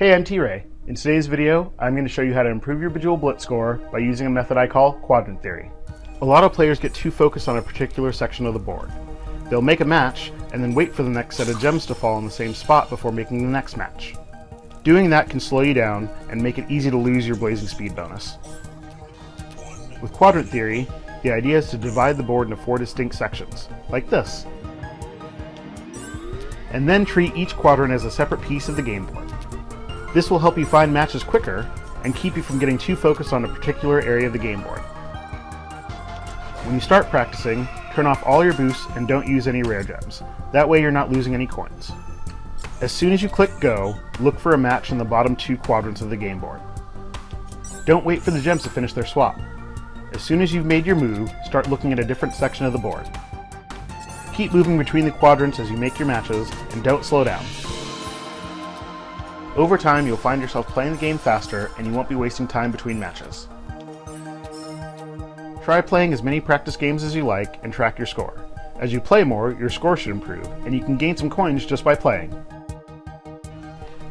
Hey, I'm T-Ray. In today's video, I'm going to show you how to improve your Bejeweled Blitz score by using a method I call quadrant theory. A lot of players get too focused on a particular section of the board. They'll make a match, and then wait for the next set of gems to fall in the same spot before making the next match. Doing that can slow you down and make it easy to lose your blazing speed bonus. With quadrant theory, the idea is to divide the board into four distinct sections, like this, and then treat each quadrant as a separate piece of the game board. This will help you find matches quicker and keep you from getting too focused on a particular area of the game board. When you start practicing, turn off all your boosts and don't use any rare gems. That way you're not losing any coins. As soon as you click go, look for a match in the bottom two quadrants of the game board. Don't wait for the gems to finish their swap. As soon as you've made your move, start looking at a different section of the board. Keep moving between the quadrants as you make your matches, and don't slow down. Over time, you'll find yourself playing the game faster, and you won't be wasting time between matches. Try playing as many practice games as you like, and track your score. As you play more, your score should improve, and you can gain some coins just by playing.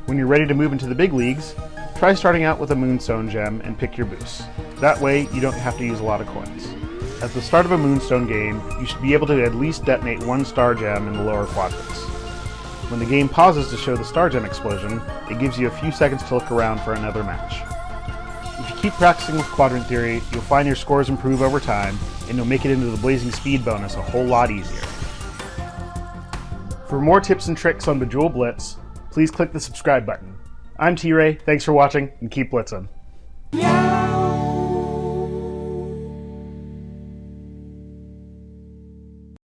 When you're ready to move into the big leagues, try starting out with a Moonstone gem and pick your boosts. That way, you don't have to use a lot of coins. At the start of a Moonstone game, you should be able to at least detonate one star gem in the lower quadrants. When the game pauses to show the star gem explosion, it gives you a few seconds to look around for another match. If you keep practicing with quadrant theory, you'll find your scores improve over time, and you'll make it into the blazing speed bonus a whole lot easier. For more tips and tricks on Bejeweled Blitz, please click the subscribe button. I'm T-Ray, thanks for watching, and keep blitzing. Yeah.